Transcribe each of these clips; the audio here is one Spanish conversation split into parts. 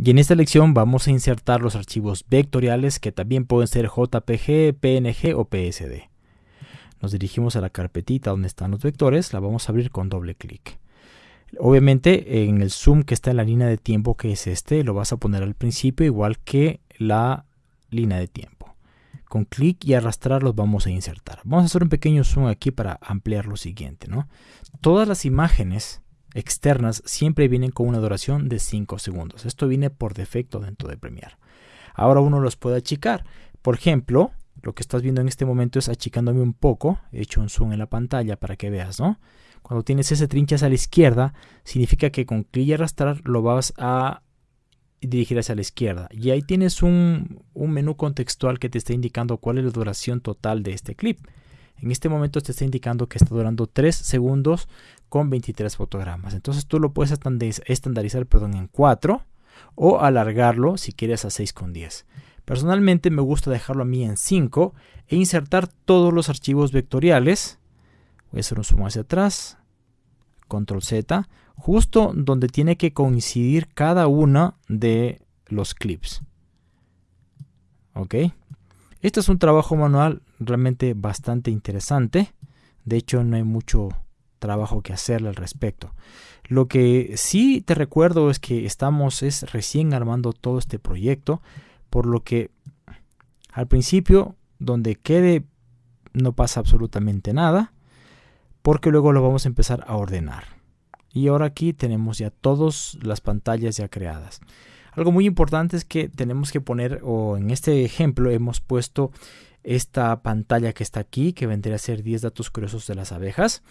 Y en esta lección vamos a insertar los archivos vectoriales que también pueden ser JPG, PNG o PSD. Nos dirigimos a la carpetita donde están los vectores, la vamos a abrir con doble clic. Obviamente en el zoom que está en la línea de tiempo que es este, lo vas a poner al principio igual que la línea de tiempo. Con clic y arrastrar los vamos a insertar. Vamos a hacer un pequeño zoom aquí para ampliar lo siguiente. ¿no? Todas las imágenes externas siempre vienen con una duración de 5 segundos. Esto viene por defecto dentro de Premiere. Ahora uno los puede achicar. Por ejemplo, lo que estás viendo en este momento es achicándome un poco. He hecho un zoom en la pantalla para que veas, ¿no? Cuando tienes ese trinche hacia la izquierda, significa que con clic y arrastrar lo vas a dirigir hacia la izquierda. Y ahí tienes un, un menú contextual que te está indicando cuál es la duración total de este clip. En este momento te está indicando que está durando 3 segundos con 23 fotogramas. Entonces tú lo puedes estandarizar perdón, en 4 o alargarlo si quieres a 6 con 10. Personalmente me gusta dejarlo a mí en 5 e insertar todos los archivos vectoriales. Voy a hacer un zoom hacia atrás. Control Z. Justo donde tiene que coincidir cada uno de los clips. Ok. Este es un trabajo manual realmente bastante interesante. De hecho, no hay mucho trabajo que hacerle al respecto. Lo que sí te recuerdo es que estamos es recién armando todo este proyecto, por lo que al principio donde quede no pasa absolutamente nada, porque luego lo vamos a empezar a ordenar. Y ahora aquí tenemos ya todas las pantallas ya creadas. Algo muy importante es que tenemos que poner, o en este ejemplo hemos puesto esta pantalla que está aquí, que vendría a ser 10 datos curiosos de las abejas.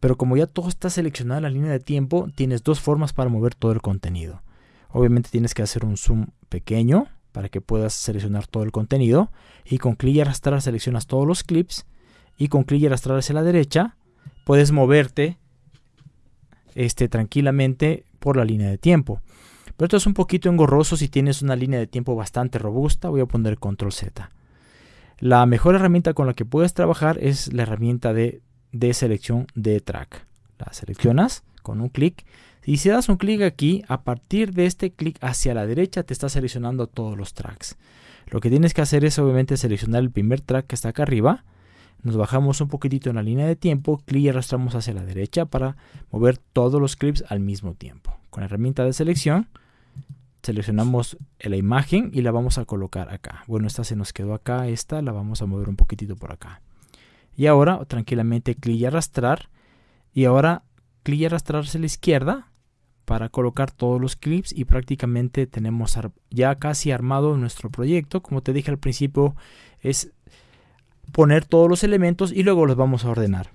Pero como ya todo está seleccionado en la línea de tiempo, tienes dos formas para mover todo el contenido. Obviamente tienes que hacer un zoom pequeño para que puedas seleccionar todo el contenido. Y con clic y arrastrar seleccionas todos los clips. Y con clic y arrastrar hacia la derecha puedes moverte este, tranquilamente por la línea de tiempo. Pero esto es un poquito engorroso si tienes una línea de tiempo bastante robusta. Voy a poner control Z. La mejor herramienta con la que puedes trabajar es la herramienta de, selección de track. La seleccionas con un clic y si das un clic aquí, a partir de este clic hacia la derecha te está seleccionando todos los tracks. Lo que tienes que hacer es obviamente seleccionar el primer track que está acá arriba. Nos bajamos un poquitito en la línea de tiempo, clic y arrastramos hacia la derecha para mover todos los clips al mismo tiempo. Con la herramienta de selección seleccionamos la imagen y la vamos a colocar acá. Bueno, esta se nos quedó acá, esta la vamos a mover un poquitito por acá. Y ahora tranquilamente clic y arrastrar. Y ahora clic y arrastrar hacia la izquierda para colocar todos los clips y prácticamente tenemos ya casi armado nuestro proyecto. Como te dije al principio, es poner todos los elementos y luego los vamos a ordenar.